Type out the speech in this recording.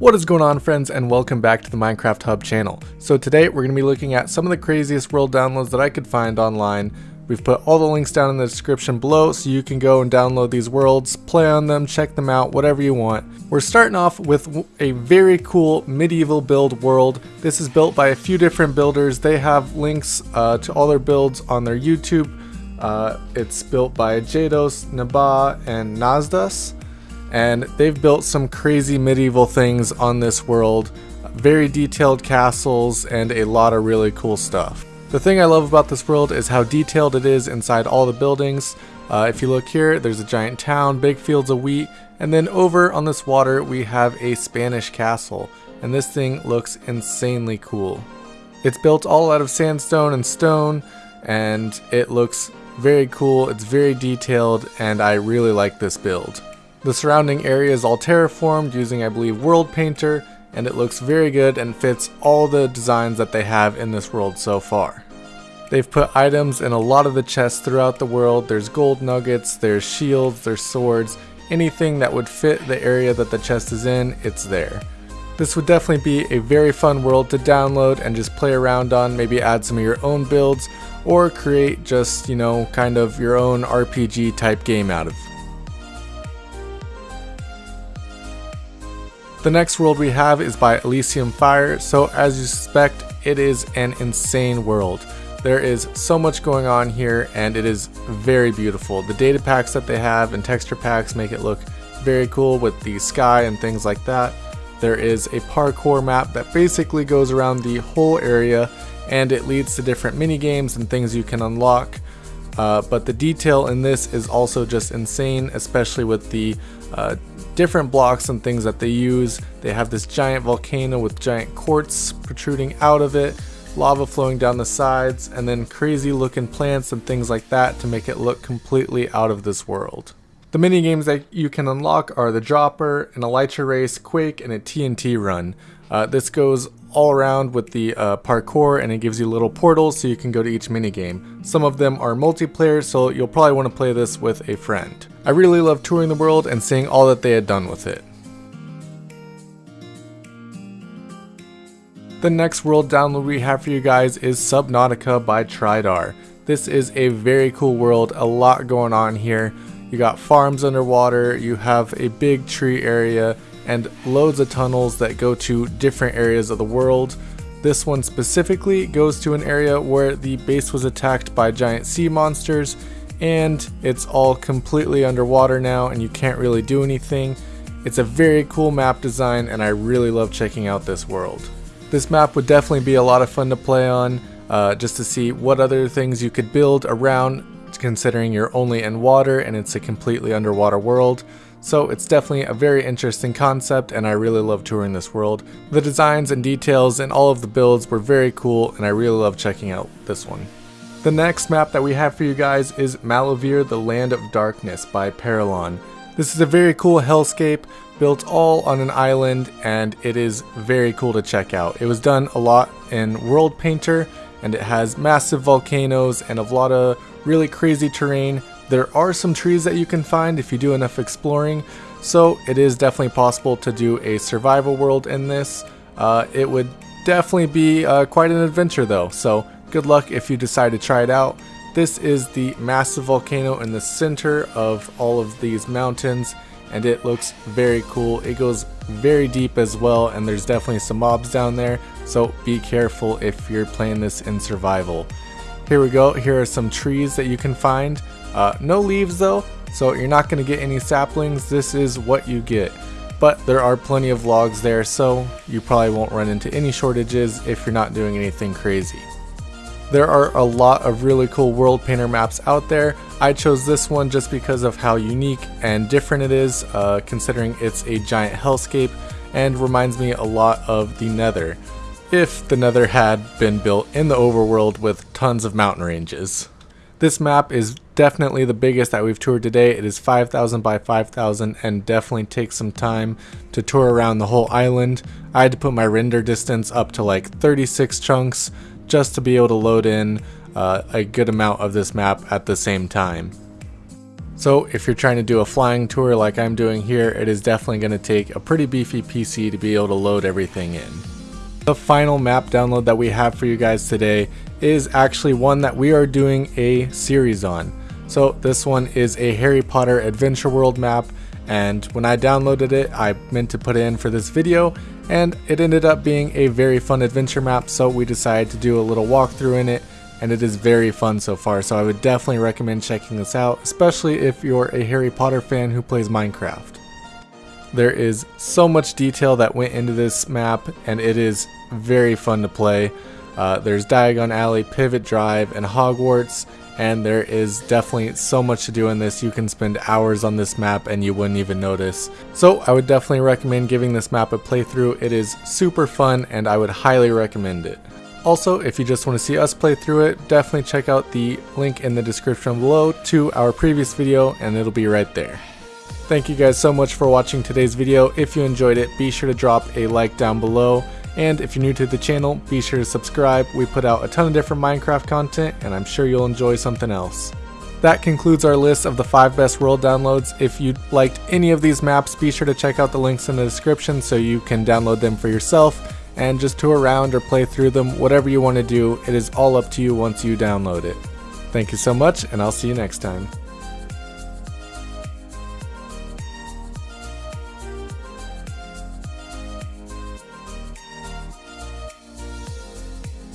What is going on friends and welcome back to the Minecraft Hub channel. So today we're going to be looking at some of the craziest world downloads that I could find online. We've put all the links down in the description below so you can go and download these worlds, play on them, check them out, whatever you want. We're starting off with a very cool medieval build world. This is built by a few different builders. They have links uh, to all their builds on their YouTube. Uh, it's built by Jados, Naba, and Nazdas and they've built some crazy medieval things on this world, very detailed castles, and a lot of really cool stuff. The thing I love about this world is how detailed it is inside all the buildings. Uh, if you look here, there's a giant town, big fields of wheat, and then over on this water we have a Spanish castle, and this thing looks insanely cool. It's built all out of sandstone and stone, and it looks very cool, it's very detailed, and I really like this build. The surrounding area is all terraformed using I believe World Painter and it looks very good and fits all the designs that they have in this world so far. They've put items in a lot of the chests throughout the world. There's gold nuggets, there's shields, there's swords, anything that would fit the area that the chest is in, it's there. This would definitely be a very fun world to download and just play around on, maybe add some of your own builds, or create just, you know, kind of your own RPG type game out of. The next world we have is by Elysium Fire, so as you suspect, it is an insane world. There is so much going on here and it is very beautiful. The data packs that they have and texture packs make it look very cool with the sky and things like that. There is a parkour map that basically goes around the whole area and it leads to different mini games and things you can unlock. Uh, but the detail in this is also just insane, especially with the uh, different blocks and things that they use. They have this giant volcano with giant quartz protruding out of it, lava flowing down the sides, and then crazy looking plants and things like that to make it look completely out of this world. The mini games that you can unlock are the Dropper, an Elytra Race, Quake, and a TNT Run. Uh, this goes all around with the uh, parkour and it gives you little portals so you can go to each minigame. Some of them are multiplayer so you'll probably want to play this with a friend. I really love touring the world and seeing all that they had done with it. The next world download we have for you guys is Subnautica by Tridar. This is a very cool world, a lot going on here. You got farms underwater, you have a big tree area, and loads of tunnels that go to different areas of the world. This one specifically goes to an area where the base was attacked by giant sea monsters and it's all completely underwater now and you can't really do anything. It's a very cool map design and I really love checking out this world. This map would definitely be a lot of fun to play on uh, just to see what other things you could build around considering you're only in water and it's a completely underwater world. So it's definitely a very interesting concept and I really love touring this world. The designs and details and all of the builds were very cool and I really love checking out this one. The next map that we have for you guys is Malavir the Land of Darkness by Paralon. This is a very cool hellscape built all on an island and it is very cool to check out. It was done a lot in World Painter and it has massive volcanoes and a lot of really crazy terrain there are some trees that you can find if you do enough exploring, so it is definitely possible to do a survival world in this. Uh, it would definitely be uh, quite an adventure though, so good luck if you decide to try it out. This is the massive volcano in the center of all of these mountains and it looks very cool. It goes very deep as well and there's definitely some mobs down there so be careful if you're playing this in survival. Here we go, here are some trees that you can find. Uh, no leaves though, so you're not going to get any saplings. This is what you get. But there are plenty of logs there, so you probably won't run into any shortages if you're not doing anything crazy. There are a lot of really cool world painter maps out there. I chose this one just because of how unique and different it is, uh, considering it's a giant hellscape and reminds me a lot of the Nether, if the Nether had been built in the overworld with tons of mountain ranges. This map is definitely the biggest that we've toured today. It is 5,000 by 5,000 and definitely takes some time to tour around the whole island. I had to put my render distance up to like 36 chunks just to be able to load in uh, a good amount of this map at the same time. So if you're trying to do a flying tour like I'm doing here, it is definitely going to take a pretty beefy PC to be able to load everything in. The final map download that we have for you guys today is actually one that we are doing a series on. So this one is a Harry Potter Adventure World map and when I downloaded it I meant to put it in for this video and it ended up being a very fun adventure map so we decided to do a little walkthrough in it and it is very fun so far so I would definitely recommend checking this out especially if you're a Harry Potter fan who plays Minecraft. There is so much detail that went into this map and it is very fun to play. Uh, there's Diagon Alley, Privet Drive, and Hogwarts and there is definitely so much to do in this. You can spend hours on this map and you wouldn't even notice. So I would definitely recommend giving this map a playthrough. It is super fun and I would highly recommend it. Also, if you just want to see us play through it, definitely check out the link in the description below to our previous video and it'll be right there. Thank you guys so much for watching today's video. If you enjoyed it, be sure to drop a like down below. And if you're new to the channel, be sure to subscribe. We put out a ton of different Minecraft content, and I'm sure you'll enjoy something else. That concludes our list of the 5 best world downloads. If you liked any of these maps, be sure to check out the links in the description so you can download them for yourself and just tour around or play through them, whatever you want to do. It is all up to you once you download it. Thank you so much, and I'll see you next time.